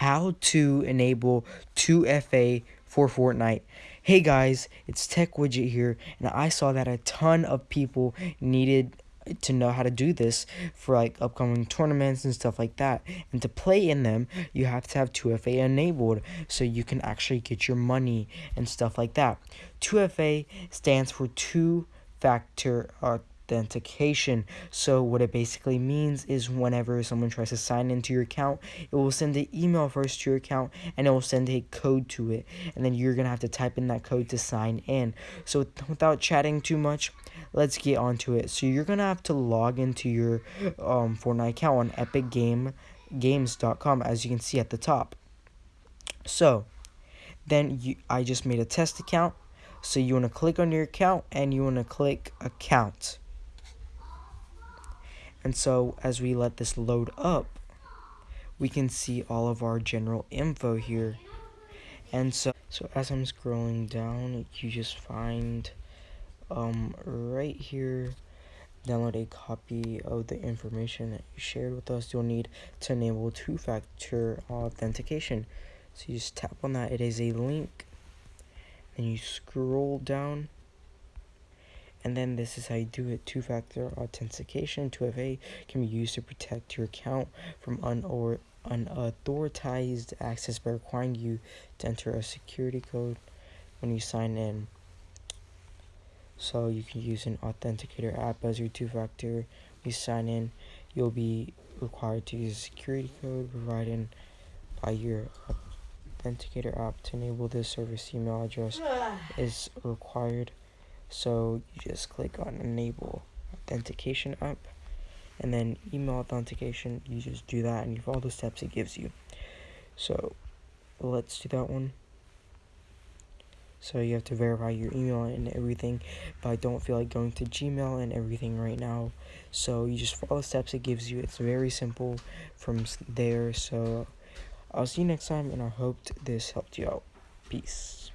how to enable 2FA for Fortnite. Hey guys, it's Tech Widget here, and I saw that a ton of people needed to know how to do this for like upcoming tournaments and stuff like that. And to play in them, you have to have 2FA enabled so you can actually get your money and stuff like that. 2FA stands for two factor uh, authentication. So what it basically means is whenever someone tries to sign into your account, it will send an email first to your account and it will send a code to it. And then you're going to have to type in that code to sign in. So without chatting too much, let's get onto it. So you're going to have to log into your um, Fortnite account on epicgames.com as you can see at the top. So then you, I just made a test account. So you want to click on your account and you want to click account. And so as we let this load up, we can see all of our general info here. And so, so as I'm scrolling down, you just find um, right here, download a copy of the information that you shared with us. You'll need to enable two-factor authentication. So you just tap on that. It is a link. Then you scroll down and then this is how you do it. Two-factor authentication, 2FA, can be used to protect your account from unor unauthorized access by requiring you to enter a security code when you sign in. So you can use an authenticator app as your two-factor. When you sign in, you'll be required to use a security code provided by your authenticator app to enable this service email address is required so you just click on enable authenticator app and then email authentication, you just do that and you follow the steps it gives you. So let's do that one. So you have to verify your email and everything, but I don't feel like going to Gmail and everything right now. So you just follow the steps it gives you. It's very simple from there. So I'll see you next time, and I hope this helped you out. Peace.